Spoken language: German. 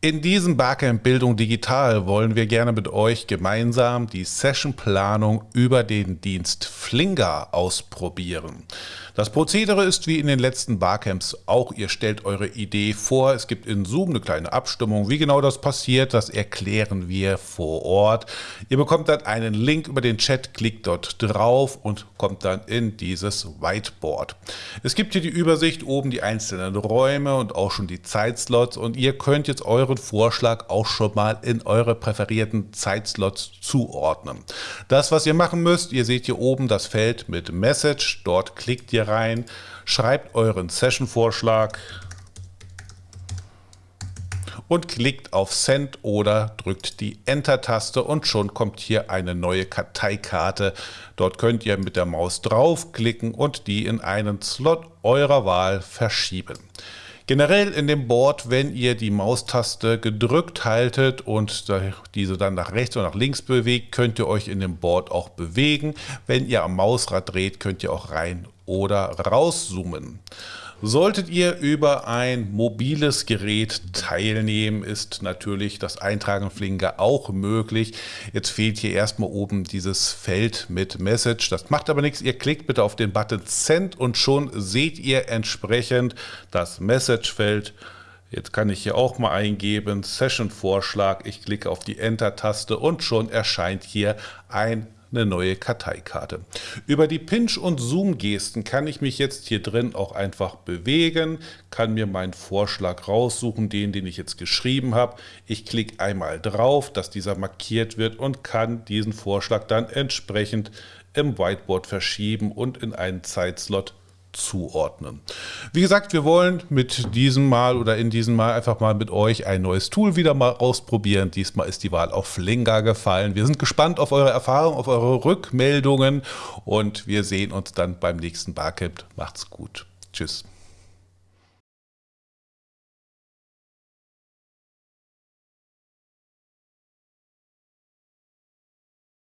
In diesem Barcamp Bildung Digital wollen wir gerne mit euch gemeinsam die Sessionplanung über den Dienst Flinger ausprobieren. Das Prozedere ist wie in den letzten Barcamps auch, ihr stellt eure Idee vor, es gibt in Zoom eine kleine Abstimmung. Wie genau das passiert, das erklären wir vor Ort. Ihr bekommt dann einen Link über den Chat, klickt dort drauf und kommt dann in dieses Whiteboard. Es gibt hier die Übersicht, oben die einzelnen Räume und auch schon die Zeitslots und ihr könnt jetzt euren Vorschlag auch schon mal in eure präferierten Zeitslots zuordnen. Das, was ihr machen müsst, ihr seht hier oben das Feld mit Message, dort klickt ihr rein, schreibt euren Session-Vorschlag und klickt auf Send oder drückt die Enter-Taste und schon kommt hier eine neue Karteikarte. Dort könnt ihr mit der Maus draufklicken und die in einen Slot eurer Wahl verschieben. Generell in dem Board, wenn ihr die Maustaste gedrückt haltet und diese dann nach rechts oder nach links bewegt, könnt ihr euch in dem Board auch bewegen. Wenn ihr am Mausrad dreht, könnt ihr auch rein oder rauszoomen. Solltet ihr über ein mobiles Gerät teilnehmen, ist natürlich das Eintragen Flinger auch möglich. Jetzt fehlt hier erstmal oben dieses Feld mit Message. Das macht aber nichts. Ihr klickt bitte auf den Button Send und schon seht ihr entsprechend das Message-Feld. Jetzt kann ich hier auch mal eingeben, Session-Vorschlag. Ich klicke auf die Enter-Taste und schon erscheint hier ein eine neue Karteikarte. Über die Pinch- und Zoom-Gesten kann ich mich jetzt hier drin auch einfach bewegen, kann mir meinen Vorschlag raussuchen, den, den ich jetzt geschrieben habe. Ich klicke einmal drauf, dass dieser markiert wird und kann diesen Vorschlag dann entsprechend im Whiteboard verschieben und in einen Zeitslot zuordnen. Wie gesagt, wir wollen mit diesem Mal oder in diesem Mal einfach mal mit euch ein neues Tool wieder mal ausprobieren. Diesmal ist die Wahl auf Flinga gefallen. Wir sind gespannt auf eure Erfahrungen, auf eure Rückmeldungen und wir sehen uns dann beim nächsten Barcamp. Macht's gut. Tschüss.